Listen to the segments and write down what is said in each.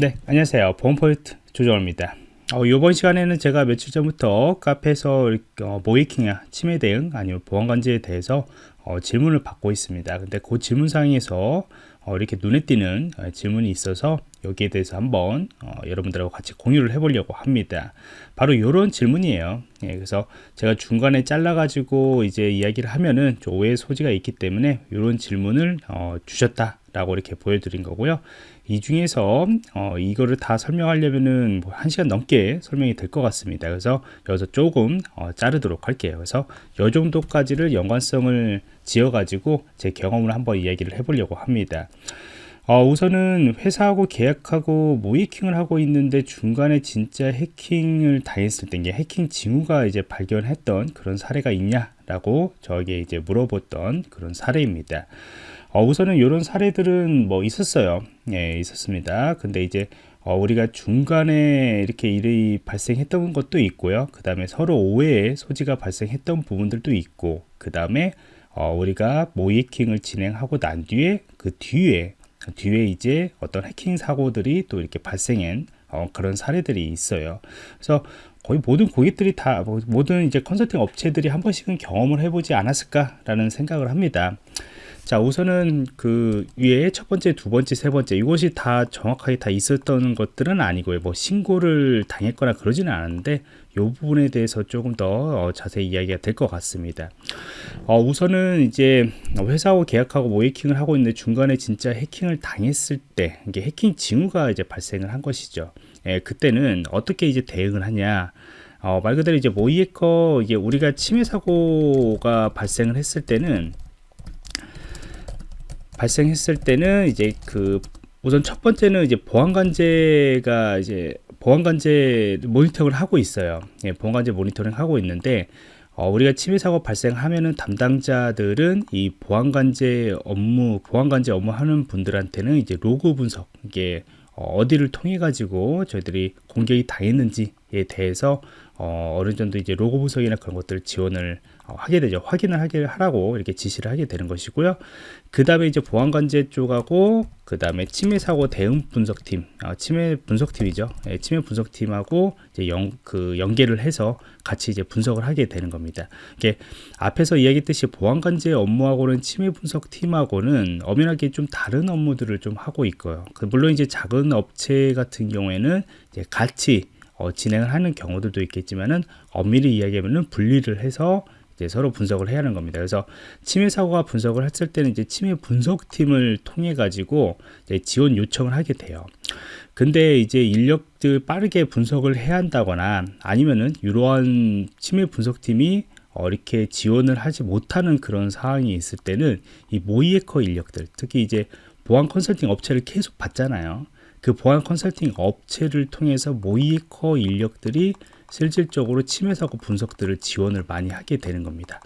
네 안녕하세요. 보험포인트 조정호입니다. 어, 이번 시간에는 제가 며칠 전부터 카페에서 어, 모이킹이나 치매 대응 아니면 보안관제에 대해서 어, 질문을 받고 있습니다. 근데 그 질문상에서 어, 이렇게 눈에 띄는 어, 질문이 있어서 여기에 대해서 한번 어, 여러분들하고 같이 공유를 해보려고 합니다. 바로 이런 질문이에요. 예, 그래서 제가 중간에 잘라 가지고 이제 이야기를 하면은 좀 오해 소지가 있기 때문에 이런 질문을 어, 주셨다 라고 이렇게 보여드린 거고요. 이 중에서 어, 이거를 다 설명하려면은 뭐한 시간 넘게 설명이 될 것 같습니다. 그래서 여기서 조금 어, 자르도록 할게요. 그래서 이 정도까지를 연관성을 지어 가지고 제 경험을 한번 이야기를 해 보려고 합니다. 어, 우선은 회사하고 계약하고 모이킹을 하고 있는데 중간에 진짜 해킹을 당했을 때 해킹 징후가 이제 발견했던 그런 사례가 있냐라고 저에게 이제 물어봤던 그런 사례입니다. 어, 우선은 이런 사례들은 뭐 있었어요. 예, 있었습니다. 근데 이제 어, 우리가 중간에 이렇게 일이 발생했던 것도 있고요. 그 다음에 서로 오해의 소지가 발생했던 부분들도 있고, 그 다음에 어, 우리가 모이킹을 진행하고 난 뒤에 그 뒤에 뒤에 이제 어떤 해킹 사고들이 또 이렇게 발생한 어, 그런 사례들이 있어요. 그래서 거의 모든 고객들이 다 뭐, 모든 이제 컨설팅 업체들이 한 번씩은 경험을 해보지 않았을까라는 생각을 합니다. 자 우선은 그 위에 첫 번째 두 번째 세 번째 이것이 다 정확하게 다 있었던 것들은 아니고요. 뭐 신고를 당했거나 그러지는 않았는데 이 부분에 대해서 조금 더 어, 자세히 이야기가 될 것 같습니다. 어, 우선은 이제 회사하고 계약하고 모해킹을 하고 있는데 중간에 진짜 해킹을 당했을 때 이게 해킹 징후가 이제 발생을 한 것이죠 예, 그때는 어떻게 이제 대응을 하냐 어, 말 그대로 이제 모이해커 이게 우리가 침해 사고가 발생을 했을 때는 발생했을 때는 이제 그 우선 첫 번째는 이제 보안관제가 이제 보안관제 모니터링을 하고 있어요. 예, 보안관제 모니터링 하고 있는데 어, 우리가 침해 사고 발생하면은 담당자들은 이 보안관제 업무 보안관제 업무 하는 분들한테는 이제 로그 분석 이게 어, 디를 통해 가지고 저희들이 공격이 당했는지에 대해서 어, 어느 정도 이제 로고 분석이나 그런 것들 지원을 어, 하게 되죠. 확인을 하게 하라고 이렇게 지시를 하게 되는 것이고요. 그 다음에 이제 보안관제 쪽하고 그 다음에 침해 사고 대응 분석팀, 어, 침해 분석팀이죠. 예, 침해 분석팀하고 이제 연, 그 연계를 해서 같이 이제 분석을 하게 되는 겁니다. 이게 앞에서 이야기했듯이 보안관제 업무하고는 침해 분석팀하고는 엄연하게 좀 다른 업무들을 좀 하고 있고요. 그 물론 이제 작은 업체 같은 경우에는 이제 같이 어, 진행을 하는 경우들도 있겠지만은 엄밀히 이야기하면은 분리를 해서 이제 서로 분석을 해야 하는 겁니다. 그래서 침해 사고가 분석을 했을 때는 이제 침해 분석팀을 통해 가지고 지원 요청을 하게 돼요. 근데 이제 인력들 빠르게 분석을 해야 한다거나 아니면은 이러한 침해 분석팀이 어, 이렇게 지원을 하지 못하는 그런 상황이 있을 때는 이 모이에커 인력들 특히 이제 보안 컨설팅 업체를 계속 받잖아요. 그 보안 컨설팅 업체를 통해서 모이커 인력들이 실질적으로 침해 사고 분석들을 지원을 많이 하게 되는 겁니다.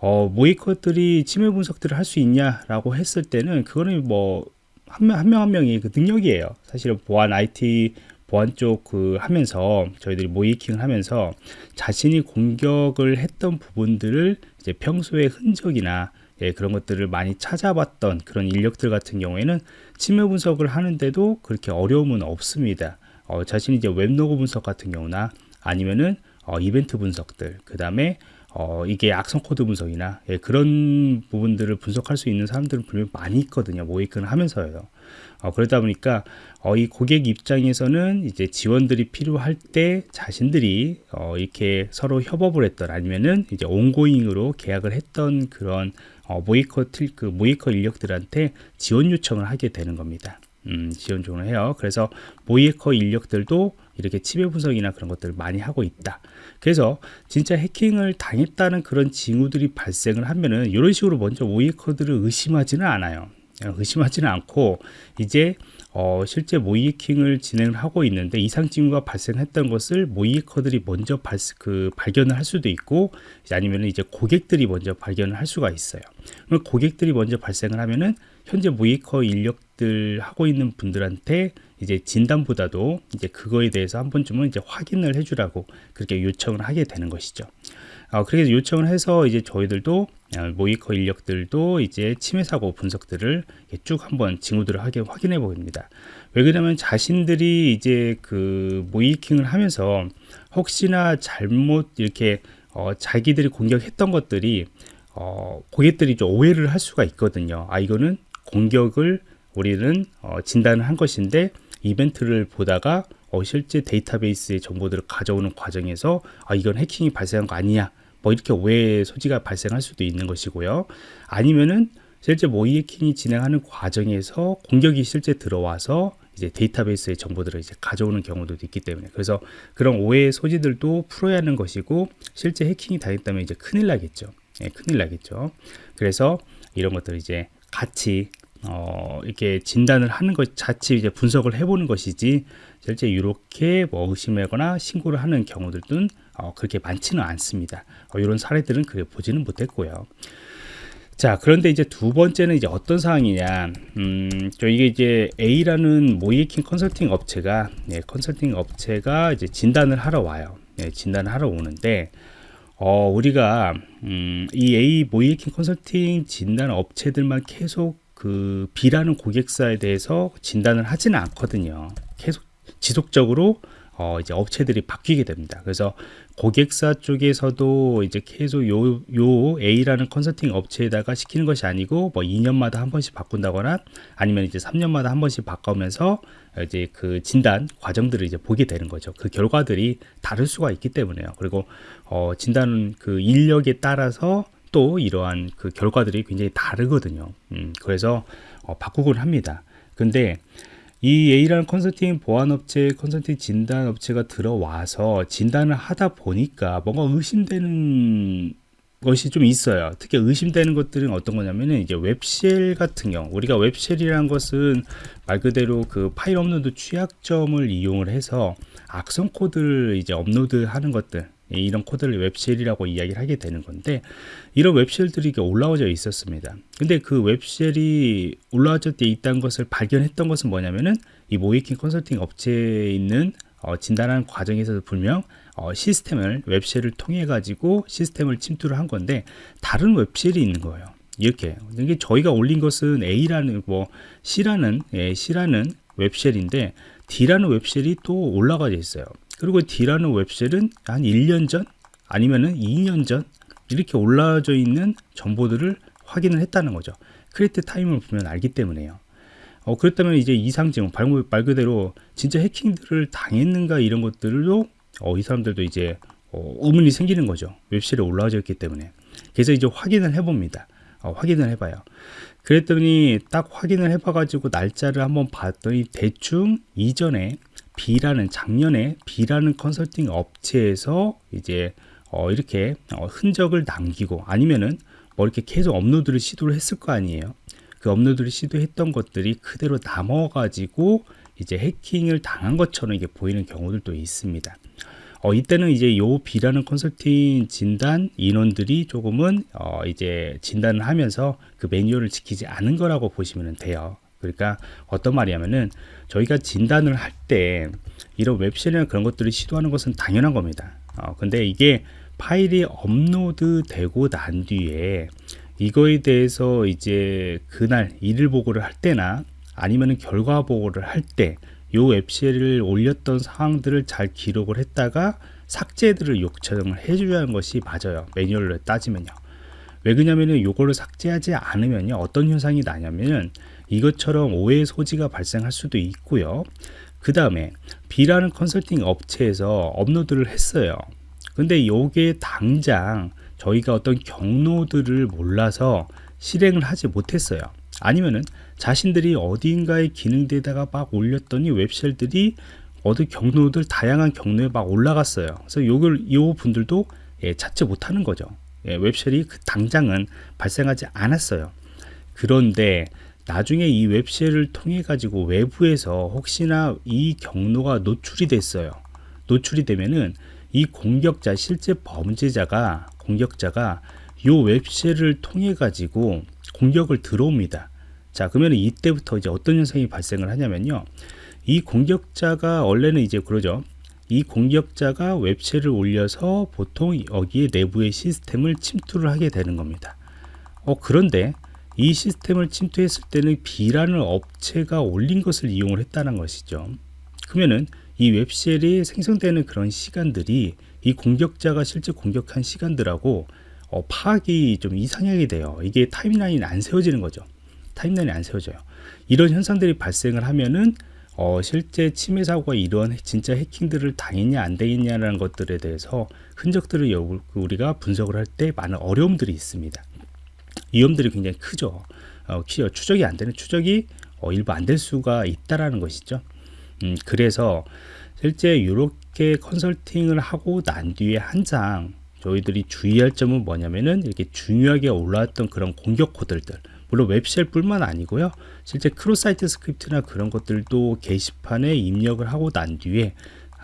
어, 모이커들이 침해 분석들을 할 수 있냐라고 했을 때는 그거는 뭐 한 명 한 명 한 명이 그 능력이에요. 사실은 보안 IT 보안 쪽 그 하면서 저희들이 모이킹을 하면서 자신이 공격을 했던 부분들을 이제 평소의 흔적이나 예, 그런 것들을 많이 찾아봤던 그런 인력들 같은 경우에는 침해 분석을 하는데도 그렇게 어려움은 없습니다. 어, 자신이 이제 web log 분석 같은 경우나 아니면은 어, 이벤트 분석들, 그 다음에 어, 이게 악성 코드 분석이나 예, 그런 부분들을 분석할 수 있는 사람들은 분명히 많이 있거든요. 모의해킹 하면서요. 어, 그러다 보니까 어, 이 고객 입장에서는 이제 지원들이 필요할 때 자신들이 어, 이렇게 서로 협업을 했던 아니면은 이제 ongoing으로 계약을 했던 그런 어, 모의해커 그 모의해커 인력들한테 지원 요청을 하게 되는 겁니다. 음, 지원 요청을 해요. 그래서 모이커 인력들도 이렇게 치매 분석이나 그런 것들을 많이 하고 있다. 그래서 진짜 해킹을 당했다는 그런 징후들이 발생을 하면은 이런 식으로 먼저 모이커들을 의심하지는 않아요. 의심하지는 않고 이제 어, 실제 모이킹을 진행을 하고 있는데 이상 징후가 발생했던 것을 모이커들이 먼저 발, 그 발견을 할 수도 있고 아니면 이제 고객들이 먼저 발견을 할 수가 있어요. 그럼 고객들이 먼저 발생을 하면은 현재 모이커 인력들 하고 있는 분들한테 이제 진단보다도 이제 그거에 대해서 한 번쯤은 이제 확인을 해주라고 그렇게 요청을 하게 되는 것이죠. 어, 그렇게 요청을 해서 이제 저희들도 어, 모이커 인력들도 이제 침해 사고 분석들을 쭉 한번 징후들을 하게 확인해 보입니다. 왜 그러냐면 자신들이 이제 그 모이킹을 하면서 혹시나 잘못 이렇게 어, 자기들이 공격했던 것들이 어, 고객들이 좀 오해를 할 수가 있거든요. 아 이거는 공격을 우리는 어, 진단을 한 것인데 이벤트를 보다가 어, 실제 데이터베이스의 정보들을 가져오는 과정에서 아 이건 해킹이 발생한 거 아니냐 뭐 이렇게 오해 소지가 발생할 수도 있는 것이고요. 아니면은 실제 모의 해킹이 진행하는 과정에서 공격이 실제 들어와서 이제 데이터베이스의 정보들을 이제 가져오는 경우도 있기 때문에 그래서 그런 오해의 소지들도 풀어야 하는 것이고 실제 해킹이 당했다면 이제 큰일 나겠죠. 예, 큰일 나겠죠. 그래서 이런 것들 이제 같이 어, 이렇게 진단을 하는 것 자체 이제 분석을 해보는 것이지 실제 이렇게 뭐 의심하거나 신고를 하는 경우들은 어, 그렇게 많지는 않습니다. 어, 이런 사례들은 그래 보지는 못했고요. 자, 그런데 이제 두 번째는 이제 어떤 상황이냐. 음, 저 이게 이제 A라는 모이킹 컨설팅 업체가, 예, 컨설팅 업체가 이제 진단을 하러 와요. 예, 진단을 하러 오는데, 어, 우리가, 음, 이 A 모이킹 컨설팅 진단 업체들만 계속 그 B라는 고객사에 대해서 진단을 하지는 않거든요. 계속 지속적으로 어, 이제 업체들이 바뀌게 됩니다. 그래서 고객사 쪽에서도 이제 계속 요, 요 A라는 컨설팅 업체에다가 시키는 것이 아니고 뭐 2년마다 한 번씩 바꾼다거나 아니면 이제 3년마다 한 번씩 바꾸면서 이제 그 진단 과정들을 이제 보게 되는 거죠. 그 결과들이 다를 수가 있기 때문에요. 그리고 어, 진단 그 인력에 따라서 또 이러한 그 결과들이 굉장히 다르거든요. 음, 그래서 어, 바꾸곤 합니다. 근데 이 A라는 컨설팅 보안업체, 컨설팅 진단업체가 들어와서 진단을 하다 보니까 뭔가 의심되는 것이 좀 있어요. 특히 의심되는 것들은 어떤 거냐면은 이제 web shell 같은 경우, 우리가 web shell이라는 것은 말 그대로 그 파일 업로드 취약점을 이용을 해서 악성 코드를 이제 업로드하는 것들, 이런 코드를 web shell이라고 이야기를 하게 되는 건데 이런 web shell들이 올라와져 있었습니다. 근데 그 web shell이 올라와져 있다는 것을 발견했던 것은 뭐냐면은 이 모의해킹 컨설팅 업체에 있는 어, 진단하는 과정에서도 분명 어, 시스템을 web shell을 통해 가지고 시스템을 침투를 한 건데 다른 web shell이 있는 거예요. 이렇게 이게 저희가 올린 것은 A라는 뭐 C라는 예, C라는 웹쉘인데 D라는 웹쉘이 또 올라가 져 있어요. 그리고 D라는 웹쉘은 한 1년 전 아니면은 2년 전 이렇게 올라져 있는 정보들을 확인을 했다는 거죠. create time을 보면 알기 때문에요. 어, 그렇다면 이제 이상 징후, 말 그대로 진짜 해킹들을 당했는가 이런 것들도 어, 이 사람들도 이제 어, 의문이 생기는 거죠. web shell이 올라와져 있기 때문에. 그래서 이제 확인을 해봅니다. 어, 확인을 해봐요. 그랬더니 딱 확인을 해봐가지고 날짜를 한번 봤더니 대충 이전에 B라는 작년에 B라는 컨설팅 업체에서 이제 어, 이렇게 어, 흔적을 남기고 아니면은 뭐 이렇게 계속 업로드를 시도를 했을 거 아니에요. 그 업로드를 시도했던 것들이 그대로 남아가지고 이제 해킹을 당한 것처럼 이게 보이는 경우들도 있습니다. 어, 이때는 이제 요 B라는 컨설팅 진단 인원들이 조금은 어, 이제 진단을 하면서 그 매뉴얼을 지키지 않은 거라고 보시면 돼요. 그러니까 어떤 말이냐면은 저희가 진단을 할 때 이런 web shell이나 그런 것들을 시도하는 것은 당연한 겁니다. 어, 근데 이게 파일이 업로드 되고 난 뒤에 이거에 대해서 이제 그날 일일 보고를 할 때나 아니면은 결과 보고를 할때요 웹쉘을 올렸던 상황들을 잘 기록을 했다가 삭제들을 요청을 해줘야 하는 것이 맞아요. 매뉴얼로 따지면요. 왜 그러냐면은 요거를 삭제하지 않으면요 어떤 현상이 나냐면은 이것처럼 오해 소지가 발생할 수도 있고요. 그 다음에 B라는 컨설팅 업체에서 업로드를 했어요. 근데 요게 당장 저희가 어떤 경로들을 몰라서 실행을 하지 못했어요. 아니면은 자신들이 어딘가의 기능대에다가 막 올렸더니 웹쉘들이 어디 경로들 다양한 경로에 막 올라갔어요. 그래서 요걸 요 분들도 예, 찾지 못하는 거죠. 예, 웹쉘이 그 당장은 발생하지 않았어요. 그런데 나중에 이 웹쉘을 통해 가지고 외부에서 혹시나 이 경로가 노출이 됐어요. 노출이 되면은 이 공격자 실제 범죄자가 공격자가 요 웹쉘을 통해 가지고 공격을 들어옵니다. 자 그러면 이때부터 이제 어떤 현상이 발생을 하냐면요. 이 공격자가 원래는 이제 그러죠. 이 공격자가 웹쉘을 올려서 보통 여기에 내부의 시스템을 침투를 하게 되는 겁니다. 어, 그런데 이 시스템을 침투했을 때는 B라는 업체가 올린 것을 이용을 했다는 것이죠. 그러면은 이 웹쉘이 생성되는 그런 시간들이 이 공격자가 실제 공격한 시간들하고 어, 파악이 좀 이상하게 돼요. 이게 타임라인이 안 세워지는 거죠. 타임라인이 안 세워져요. 이런 현상들이 발생을 하면은 어, 실제 침해 사고가 이런 진짜 해킹들을 당했냐 안 당했냐라는 것들에 대해서 흔적들을 여- 우리가 분석을 할 때 많은 어려움들이 있습니다. 위험들이 굉장히 크죠. 어, 키- 추적이 안 되는 추적이 어, 일부 안 될 수가 있다라는 것이죠. 음, 그래서 실제 이렇게 컨설팅을 하고 난 뒤에 항상 저희들이 주의할 점은 뭐냐면은 이렇게 중요하게 올라왔던 그런 공격 코드들 물론 web shell뿐만 아니고요 실제 cross-site script나 그런 것들도 게시판에 입력을 하고 난 뒤에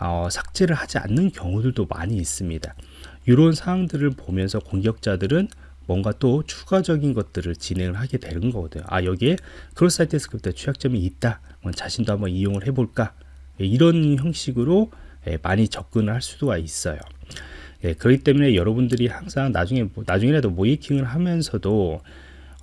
어, 삭제를 하지 않는 경우들도 많이 있습니다 이런 사항들을 보면서 공격자들은 뭔가 또 추가적인 것들을 진행을 하게 되는 거거든요 아 여기에 cross-site script 취약점이 있다 뭐 자신도 한번 이용을 해볼까 예, 이런 형식으로 예, 많이 접근을 할 수가 있어요 예, 그렇기 때문에 여러분들이 항상 나중에 뭐- 나중에라도 모의해킹을 하면서도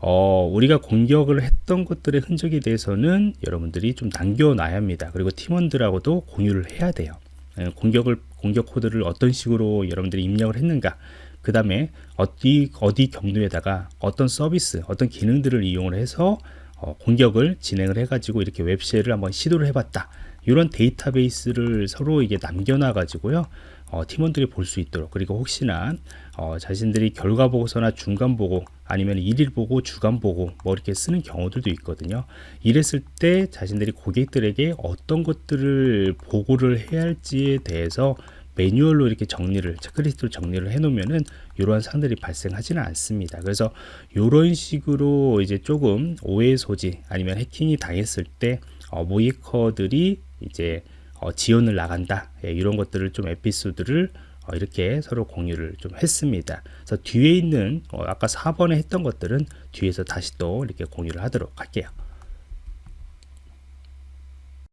어, 우리가 공격을 했던 것들의 흔적에 대해서는 여러분들이 좀 남겨놔야 합니다. 그리고 팀원들하고도 공유를 해야 돼요. 예, 공격을 공격 코드를 어떤 식으로 여러분들이 입력을 했는가, 그 다음에 어디 어디 경로에다가 어떤 서비스, 어떤 기능들을 이용을 해서 어, 공격을 진행을 해 가지고 이렇게 웹쉘을 한번 시도를 해봤다. 이런 데이터베이스를 서로 이게 남겨놔 가지고요. 어, 팀원들이 볼 수 있도록 그리고 혹시나 어, 자신들이 결과 보고서나 중간 보고 아니면 일일 보고 주간 보고 뭐 이렇게 쓰는 경우들도 있거든요. 이랬을 때 자신들이 고객들에게 어떤 것들을 보고를 해야 할지에 대해서 매뉴얼로 이렇게 정리를 체크리스트로 정리를 해 놓으면은 이러한 사항들이 발생하지는 않습니다. 그래서 이런 식으로 이제 조금 오해 소지 아니면 해킹이 당했을 때 어, 모이커들이 이제 어, 지원을 나간다 예, 이런 것들을 좀 에피소드를 어, 이렇게 서로 공유를 좀 했습니다. 그래서 뒤에 있는 어, 아까 4번에 했던 것들은 뒤에서 다시 또 이렇게 공유를 하도록 할게요.